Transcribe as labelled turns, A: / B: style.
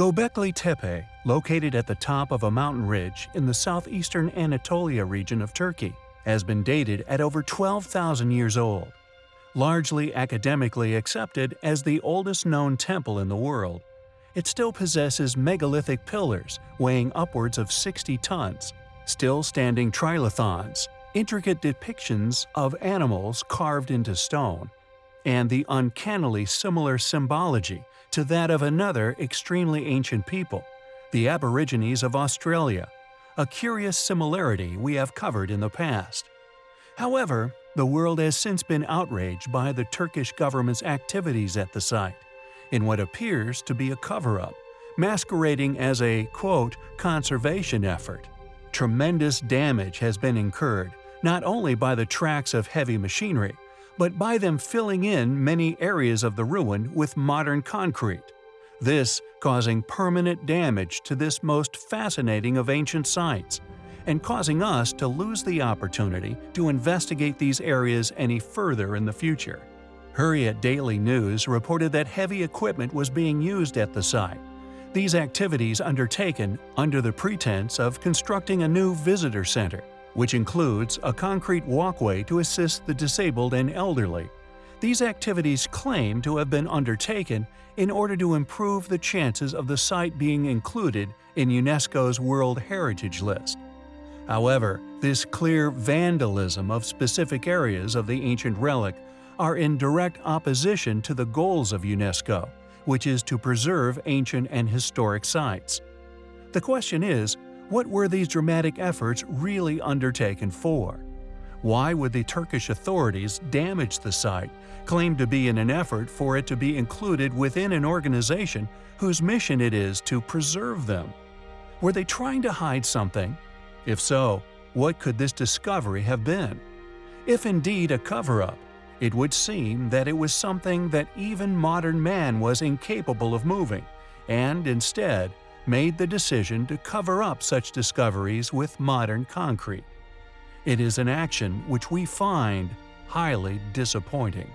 A: Göbekli Tepe, located at the top of a mountain ridge in the southeastern Anatolia region of Turkey, has been dated at over 12,000 years old. Largely academically accepted as the oldest known temple in the world, it still possesses megalithic pillars weighing upwards of 60 tons, still standing trilithons, intricate depictions of animals carved into stone, and the uncannily similar symbology to that of another extremely ancient people, the Aborigines of Australia, a curious similarity we have covered in the past. However, the world has since been outraged by the Turkish government's activities at the site, in what appears to be a cover-up, masquerading as a, quote, conservation effort. Tremendous damage has been incurred, not only by the tracks of heavy machinery, but by them filling in many areas of the ruin with modern concrete. This causing permanent damage to this most fascinating of ancient sites, and causing us to lose the opportunity to investigate these areas any further in the future. Hurriyet Daily News reported that heavy equipment was being used at the site. These activities undertaken under the pretense of constructing a new visitor center which includes a concrete walkway to assist the disabled and elderly. These activities claim to have been undertaken in order to improve the chances of the site being included in UNESCO's World Heritage List. However, this clear vandalism of specific areas of the ancient relic are in direct opposition to the goals of UNESCO, which is to preserve ancient and historic sites. The question is, what were these dramatic efforts really undertaken for? Why would the Turkish authorities damage the site, claimed to be in an effort for it to be included within an organization whose mission it is to preserve them? Were they trying to hide something? If so, what could this discovery have been? If indeed a cover-up, it would seem that it was something that even modern man was incapable of moving, and instead made the decision to cover up such discoveries with modern concrete. It is an action which we find highly disappointing.